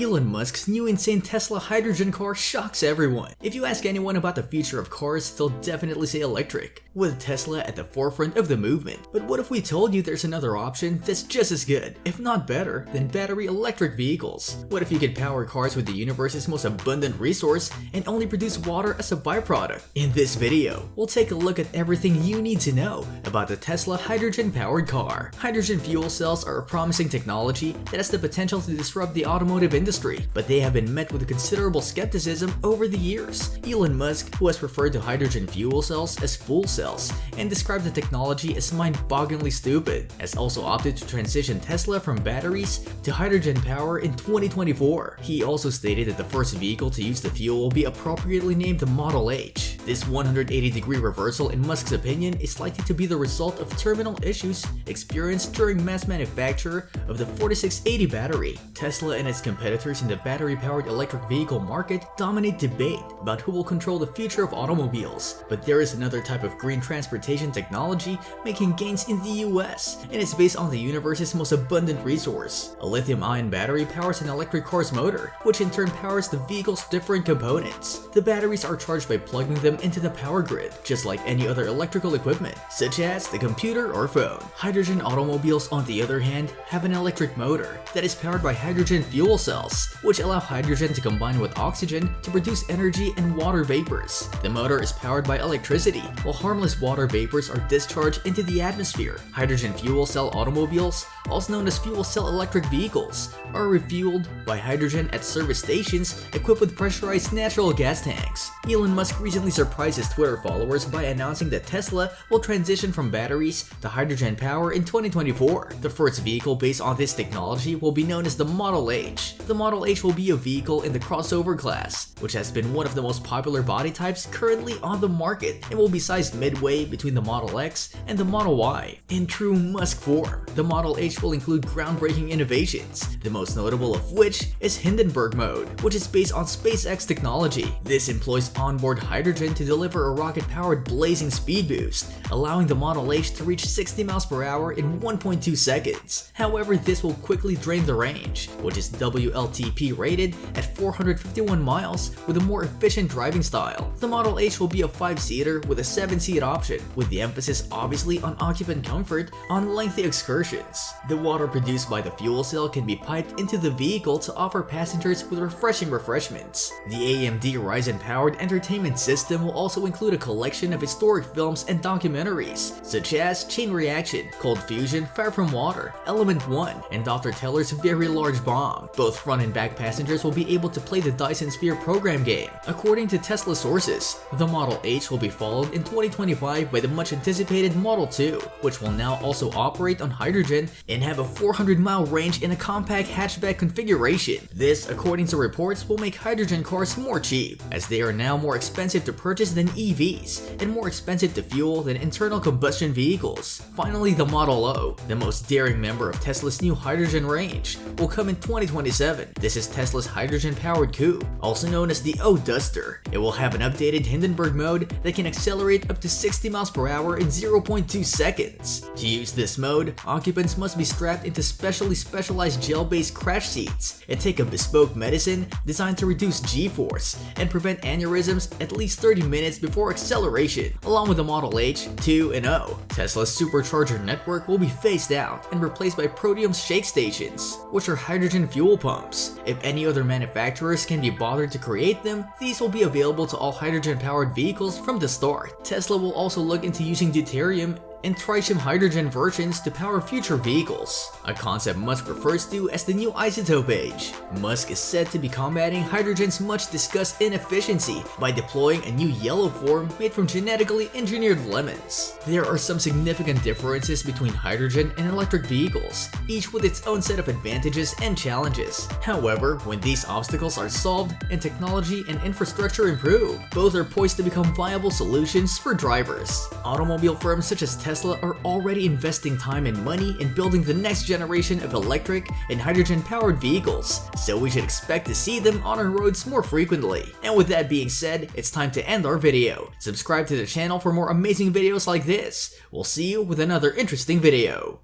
Elon Musk's new insane Tesla hydrogen car shocks everyone. If you ask anyone about the future of cars, they'll definitely say electric, with Tesla at the forefront of the movement. But what if we told you there's another option that's just as good, if not better, than battery electric vehicles? What if you could power cars with the universe's most abundant resource and only produce water as a byproduct? In this video, we'll take a look at everything you need to know about the Tesla hydrogen-powered car. Hydrogen fuel cells are a promising technology that has the potential to disrupt the automotive industry, but they have been met with considerable skepticism over the years. Elon Musk, who has referred to hydrogen fuel cells as fool cells and described the technology as mind-bogglingly stupid, has also opted to transition Tesla from batteries to hydrogen power in 2024. He also stated that the first vehicle to use the fuel will be appropriately named the Model H. This 180-degree reversal in Musk's opinion is likely to be the result of terminal issues experienced during mass manufacture of the 4680 battery. Tesla and its competitors in the battery-powered electric vehicle market dominate debate about who will control the future of automobiles, but there is another type of green transportation technology making gains in the US, and it's based on the universe's most abundant resource. A lithium-ion battery powers an electric car's motor, which in turn powers the vehicle's different components. The batteries are charged by plugging them into the power grid, just like any other electrical equipment, such as the computer or phone. Hydrogen automobiles, on the other hand, have an electric motor that is powered by hydrogen fuel cells, which allow hydrogen to combine with oxygen to produce energy and water vapors. The motor is powered by electricity, while harmless water vapors are discharged into the atmosphere. Hydrogen fuel cell automobiles, also known as fuel cell electric vehicles, are refueled by hydrogen at service stations equipped with pressurized natural gas tanks. Elon Musk recently surprised his Twitter followers by announcing that Tesla will transition from batteries to hydrogen power in 2024. The first vehicle based on this technology will be known as the Model H. The Model H will be a vehicle in the crossover class, which has been one of the most popular body types currently on the market and will be sized midway between the Model X and the Model Y. In true Musk form, the Model H will include groundbreaking innovations, the most notable of which is Hindenburg mode, which is based on SpaceX technology. This employs onboard hydrogen to deliver a rocket-powered blazing speed boost, allowing the Model H to reach 60 miles per hour in 1.2 seconds. However, this will quickly drain the range, which is WLTP rated at 451 miles with a more efficient driving style. The Model H will be a 5-seater with a 7-seat option, with the emphasis obviously on occupant comfort on lengthy excursions. The water produced by the fuel cell can be piped into the vehicle to offer passengers with refreshing refreshments. The AMD Ryzen-powered entertainment system will also include a collection of historic films and documentaries, such as Chain Reaction, Cold Fusion, Fire from Water, Element 1, and Dr. Teller's Very Large Bomb. Both front and back passengers will be able to play the Dyson Sphere program game. According to Tesla sources, the Model H will be followed in 2025 by the much anticipated Model 2, which will now also operate on hydrogen and have a 400 mile range in a compact hatchback configuration. This, according to reports, will make hydrogen cars more cheap, as they are now more expensive to purchase than EVs and more expensive to fuel than internal combustion vehicles. Finally, the Model O, the most daring member of Tesla's new hydrogen range, will come in 2027. This is Tesla's hydrogen-powered coupe, also known as the O-Duster. It will have an updated Hindenburg mode that can accelerate up to 60 miles per hour in 0.2 seconds. To use this mode, occupants must be strapped into specially specialized gel-based crash seats and take a bespoke medicine designed to reduce g-force and prevent aneurysms at least 30 minutes before acceleration. Along with the Model H, 2, and O, Tesla's supercharger network will be phased out and replaced by Protium's shake stations, which are hydrogen fuel pumps. If any other manufacturers can be bothered to create them, these will be available to all hydrogen-powered vehicles from the start. Tesla will also look into using deuterium and tritium hydrogen versions to power future vehicles, a concept Musk refers to as the new isotope age. Musk is said to be combating hydrogen's much discussed inefficiency by deploying a new yellow form made from genetically engineered lemons. There are some significant differences between hydrogen and electric vehicles, each with its own set of advantages and challenges. However, when these obstacles are solved and technology and infrastructure improve, both are poised to become viable solutions for drivers. Automobile firms such as Tesla are already investing time and money in building the next generation of electric and hydrogen-powered vehicles, so we should expect to see them on our roads more frequently. And with that being said, it's time to end our video. Subscribe to the channel for more amazing videos like this. We'll see you with another interesting video.